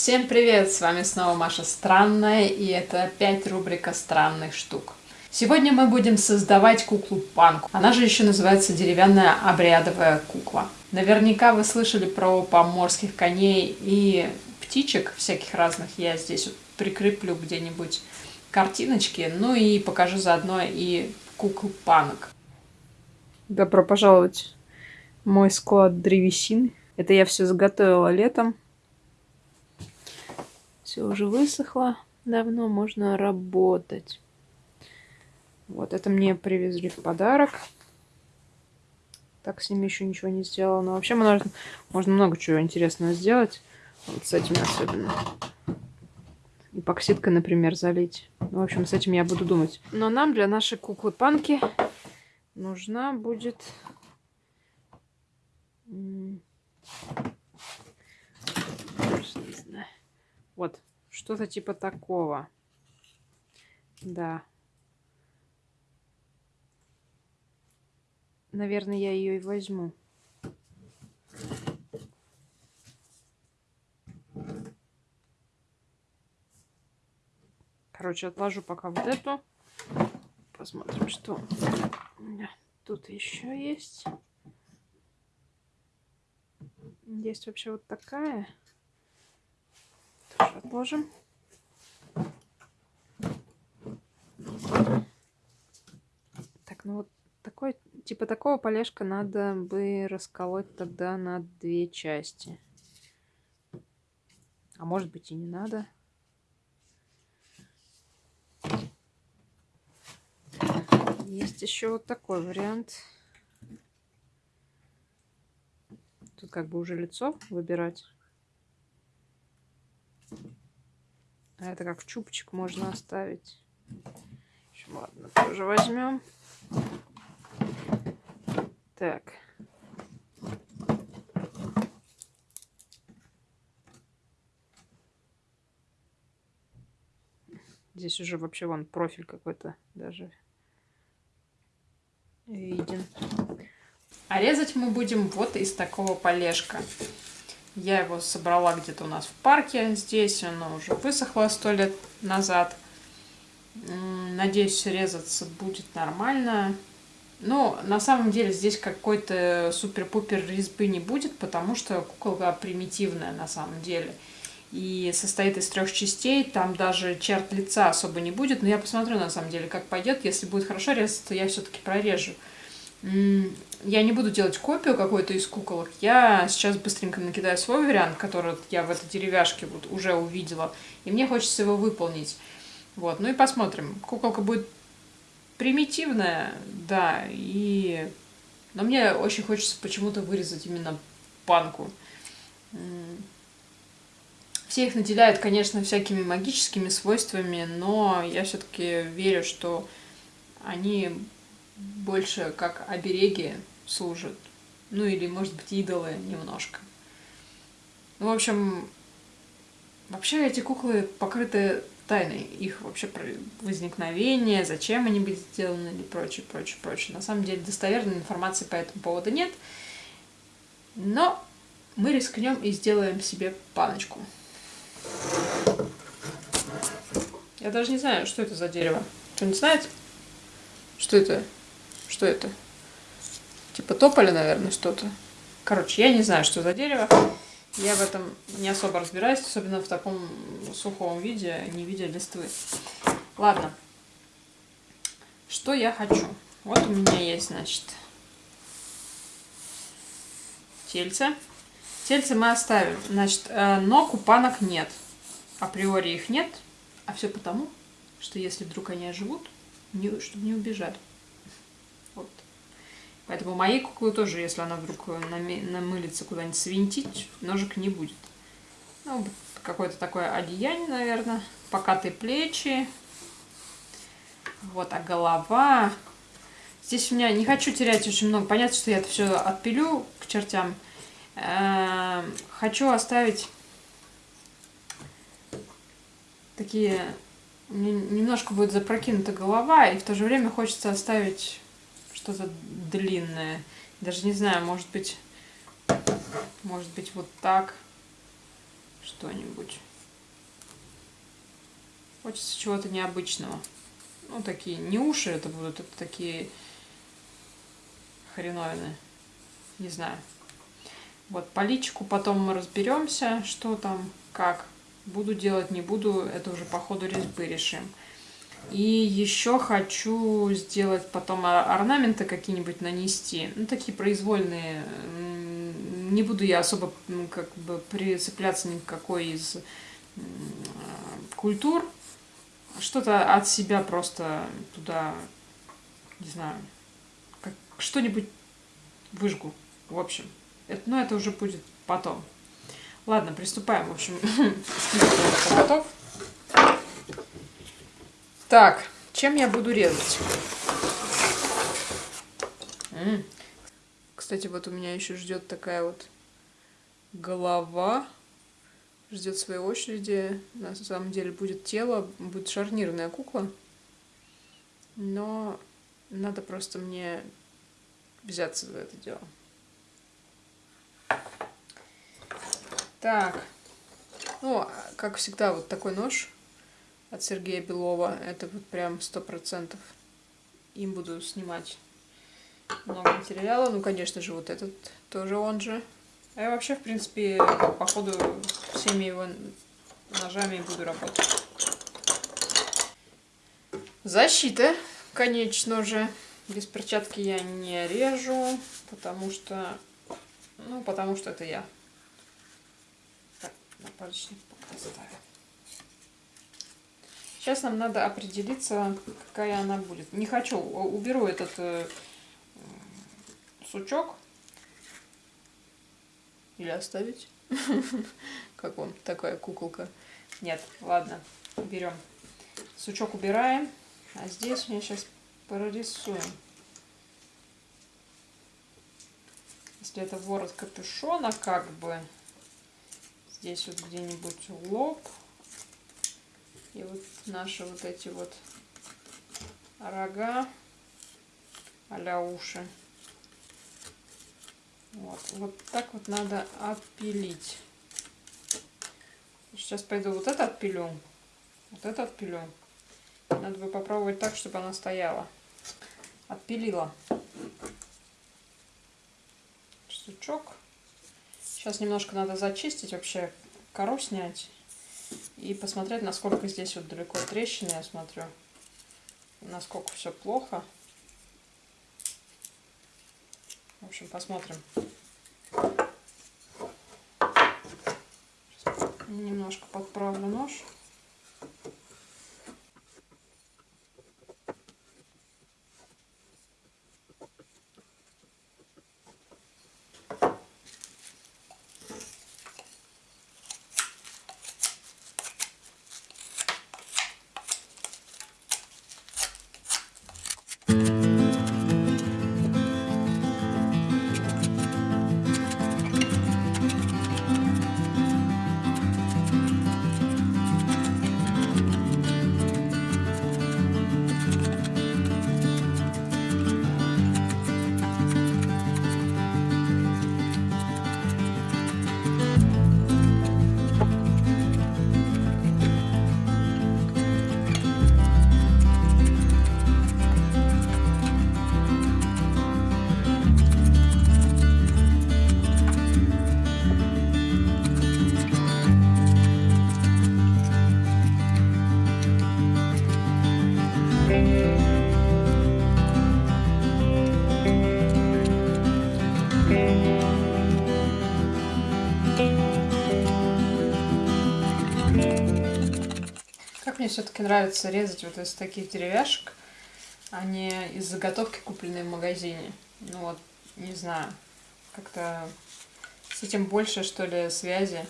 Всем привет! С вами снова Маша Странная, и это опять рубрика странных штук. Сегодня мы будем создавать куклу Панку. Она же еще называется деревянная обрядовая кукла. Наверняка вы слышали про поморских коней и птичек всяких разных. Я здесь вот прикреплю где-нибудь картиночки, ну и покажу заодно и куклу Панок. Добро пожаловать в мой склад древесины. Это я все заготовила летом. Все уже высохло. Давно можно работать. Вот это мне привезли в подарок. Так с ними еще ничего не сделала. Но вообще можно, можно много чего интересного сделать. Вот с этим особенно. Эпоксидкой, например, залить. Ну, в общем, с этим я буду думать. Но нам для нашей куклы-панки нужна будет... Вот, что-то типа такого. Да. Наверное, я ее и возьму. Короче, отложу пока вот эту. Посмотрим, что тут еще есть. Есть вообще вот такая отложим. Так, ну вот такой, типа такого полежка надо бы расколоть тогда на две части. А может быть и не надо. Есть еще вот такой вариант. Тут как бы уже лицо выбирать. А это как чупчик можно оставить. общем, ладно, тоже возьмем. Так. Здесь уже вообще вон профиль какой-то даже виден. А резать мы будем вот из такого полежка. Я его собрала где-то у нас в парке здесь. Оно уже высохло сто лет назад. Надеюсь, резаться будет нормально. Но на самом деле здесь какой-то супер-пупер резьбы не будет, потому что куколка примитивная на самом деле. И состоит из трех частей, там даже черт лица особо не будет. Но я посмотрю на самом деле, как пойдет. Если будет хорошо резаться, то я все-таки прорежу я не буду делать копию какой-то из куколок. Я сейчас быстренько накидаю свой вариант, который я в этой деревяшке вот уже увидела. И мне хочется его выполнить. Вот, ну и посмотрим. Куколка будет примитивная, да, и... Но мне очень хочется почему-то вырезать именно панку. Все их наделяют, конечно, всякими магическими свойствами, но я все-таки верю, что они больше как обереги служат. Ну или, может быть, идолы немножко. Ну, в общем, вообще эти куклы покрыты тайной. Их вообще возникновение, зачем они были сделаны и прочее, прочее, прочее. На самом деле достоверной информации по этому поводу нет. Но мы рискнем и сделаем себе паночку. Я даже не знаю, что это за дерево. Кто-нибудь знает? Что это? Что это? Типа тополя, наверное, что-то. Короче, я не знаю, что за дерево. Я в этом не особо разбираюсь, особенно в таком сухом виде, не видя листвы. Ладно. Что я хочу? Вот у меня есть, значит, тельце. Тельце мы оставим. Значит, э, но купанок нет. Априори их нет. А все потому, что если вдруг они оживут, чтобы не убежали. Поэтому моей куклы тоже, если она вдруг намылится куда-нибудь свинтить, ножик не будет. Ну, какое-то такое одеяние, наверное. Покатые плечи. Вот, а голова... Здесь у меня не хочу терять очень много. Понятно, что я это все отпилю к чертям. Эм, хочу оставить такие... Немножко будет запрокинута голова, и в то же время хочется оставить что-то длинное. Даже не знаю, может быть, может быть вот так. что-нибудь. Хочется чего-то необычного. Ну, такие, не уши это будут, это такие хреновины. Не знаю. Вот по личику потом мы разберемся, что там, как. Буду делать, не буду, это уже по ходу резьбы решим. И еще хочу сделать потом орнаменты какие-нибудь нанести. Ну, такие произвольные. Не буду я особо как бы прицепляться ни к какой из культур. Что-то от себя просто туда, не знаю, что-нибудь выжгу. В общем, это, но это уже будет потом. Ладно, приступаем. В общем, готов. Так, чем я буду резать? М -м. Кстати, вот у меня еще ждет такая вот голова. Ждет своей очереди. На самом деле будет тело, будет шарнирная кукла. Но надо просто мне взяться за это дело. Так. Ну, как всегда, вот такой нож от Сергея Белова. Это вот прям сто процентов. Им буду снимать много материала. Ну, конечно же, вот этот тоже он же. А я вообще, в принципе, походу всеми его ножами буду работать. Защита, конечно же. Без перчатки я не режу, потому что... Ну, потому что это я. Так, напальчник пока ставим. Сейчас нам надо определиться, какая она будет. Не хочу, уберу этот э, сучок. Или оставить? Как он, такая куколка. Нет, ладно, берем. Сучок убираем. А здесь мне сейчас прорисуем. Если это ворот капюшона, как бы, здесь вот где-нибудь лоб. И вот наши вот эти вот рога а уши. Вот, вот так вот надо отпилить. Сейчас пойду вот это отпилю. Вот это отпилю. Надо бы попробовать так, чтобы она стояла. Отпилила. Сучок. Сейчас немножко надо зачистить, вообще кору снять. И посмотреть, насколько здесь вот далеко трещины, я смотрю. Насколько все плохо. В общем, посмотрим. Немножко подправлю нож. Мне все-таки нравится резать вот из таких деревяшек, а не из заготовки, купленной в магазине. Ну вот, не знаю, как-то с этим больше, что ли, связи.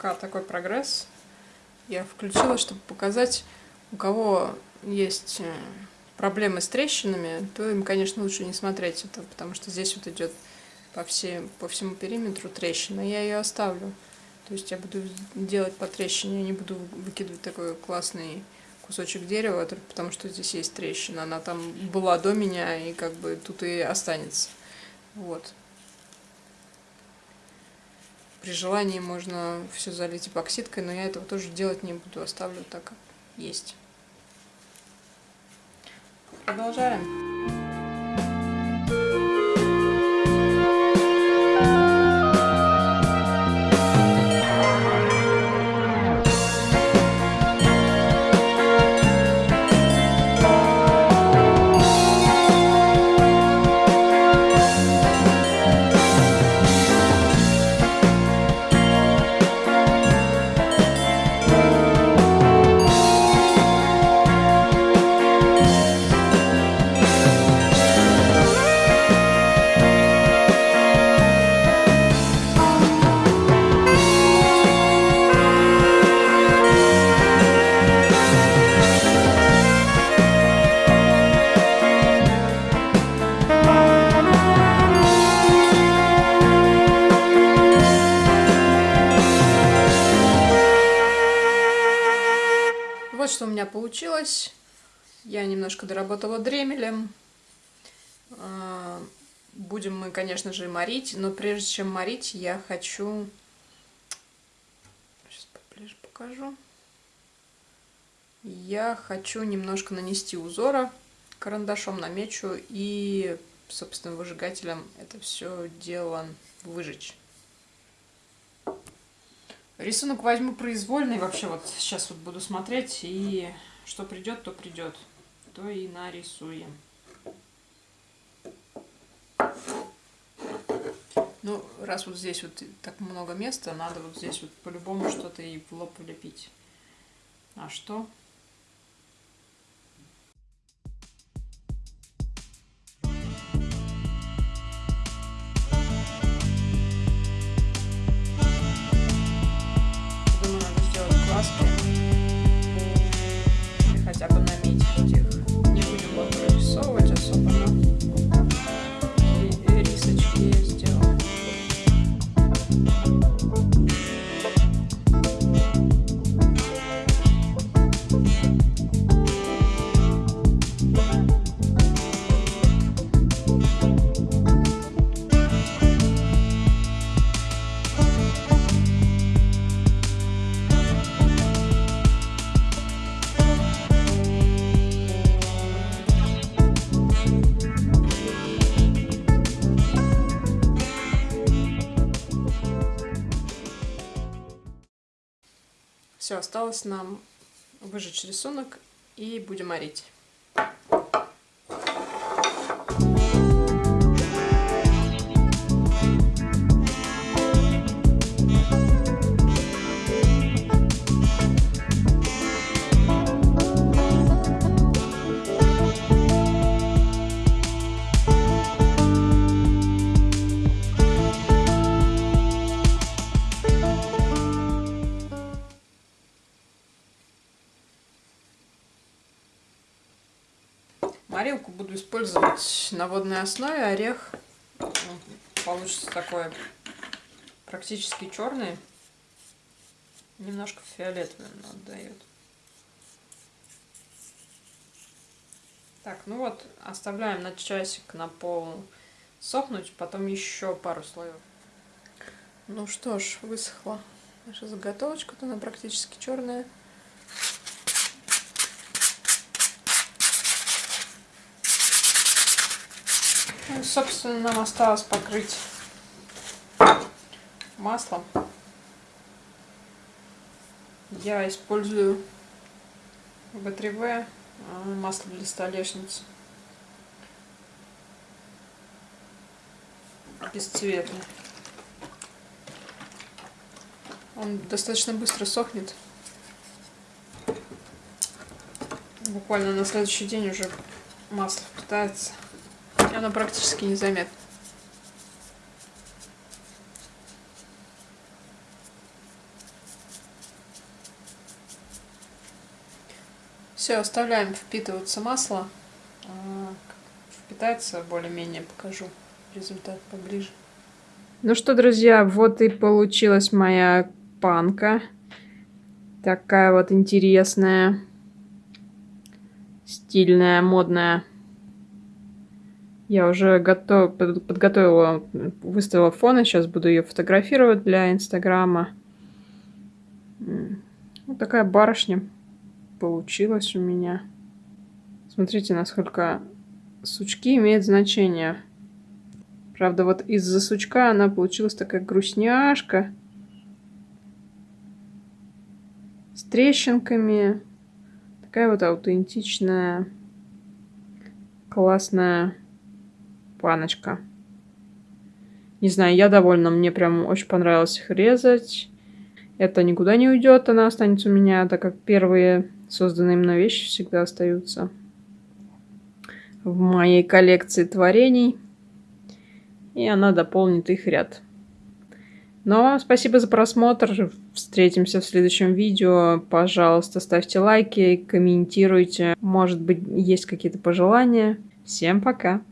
Пока такой прогресс. Я включила, чтобы показать, у кого есть э, проблемы с трещинами, то им, конечно, лучше не смотреть это, потому что здесь вот идет по, по всему периметру трещина. Я ее оставлю. То есть я буду делать по трещине, я не буду выкидывать такой классный кусочек дерева, потому что здесь есть трещина. Она там была до меня, и как бы тут и останется. Вот. При желании можно все залить эпоксидкой, но я этого тоже делать не буду, оставлю так, как есть. Продолжаем. Меня получилось. Я немножко доработала дремелем. А, будем мы, конечно же, морить, но прежде чем морить, я хочу... Сейчас поближе покажу. Я хочу немножко нанести узора, карандашом намечу и, собственно, выжигателем это все дело выжечь. Рисунок возьму произвольный, вообще вот сейчас вот буду смотреть, и что придет, то придет, то и нарисуем. Ну, раз вот здесь вот так много места, надо вот здесь вот по-любому что-то и в лоб влепить. А что? Все, осталось нам выжечь рисунок и будем морить. На водной основе. Орех получится такой практически черный. Немножко фиолетовым отдает. Так, ну вот, оставляем на часик на пол сохнуть, потом еще пару слоев. Ну что ж, высохла наша заготовочка, она практически черная. Ну, собственно, нам осталось покрыть маслом. Я использую В3В а, масло для столешницы. Бесцветный. Он достаточно быстро сохнет. Буквально на следующий день уже масло впитается. Оно практически незаметно. Все, оставляем впитываться масло. А, впитается более-менее, покажу результат поближе. Ну что, друзья, вот и получилась моя панка. Такая вот интересная, стильная, модная. Я уже готов, подготовила, выставила фон, и сейчас буду ее фотографировать для Инстаграма. Вот такая барышня получилась у меня. Смотрите, насколько сучки имеют значение. Правда, вот из-за сучка она получилась такая грустняшка. С трещинками. Такая вот аутентичная, классная паночка. Не знаю, я довольна. Мне прям очень понравилось их резать. Это никуда не уйдет, она останется у меня, так как первые созданные мной вещи всегда остаются в моей коллекции творений. И она дополнит их ряд. Но спасибо за просмотр. Встретимся в следующем видео. Пожалуйста, ставьте лайки, комментируйте. Может быть, есть какие-то пожелания. Всем пока!